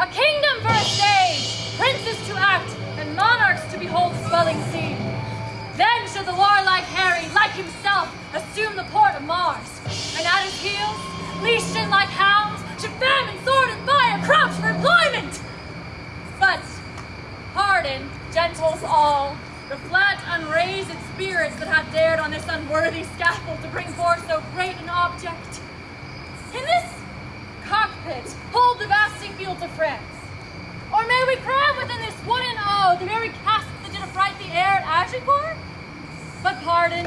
A kingdom for a stage, princes to act, and monarchs to behold the swelling sea. Then shall the warlike Harry, like himself, assume the port of Mars. And at his heels, leashed in like hounds, should famine, sword, and fire crouch for employment. But, pardon, gentles all, the flat unraised spirits that have dared on this unworthy scaffold to bring forth fields of France. Or may we cram within this wooden O oh, the very casques that did affright the air at Agincourt? But pardon,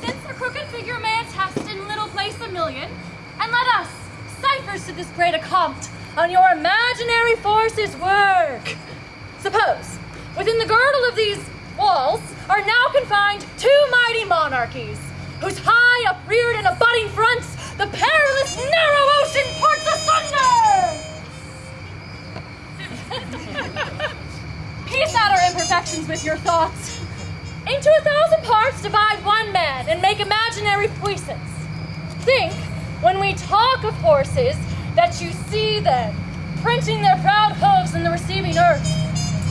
since a crooked figure may attest in little place a million, and let us, ciphers to this great accompt, on your imaginary forces work. Suppose, within the girdle of these walls are now confined two mighty monarchies, whose high, upreared, and abutting fronts the imperfections with your thoughts. Into a thousand parts divide one man and make imaginary puissance. Think, when we talk of horses, that you see them, printing their proud hooves in the receiving earth.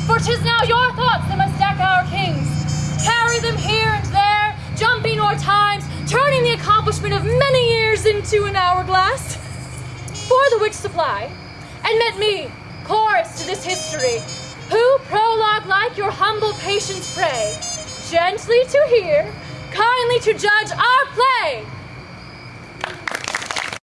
For 'tis now your thoughts that must deck our kings, carry them here and there, jumping o'er times, turning the accomplishment of many years into an hourglass. For the which supply, and met me, chorus to this history, like your humble patience pray, gently to hear, kindly to judge our play,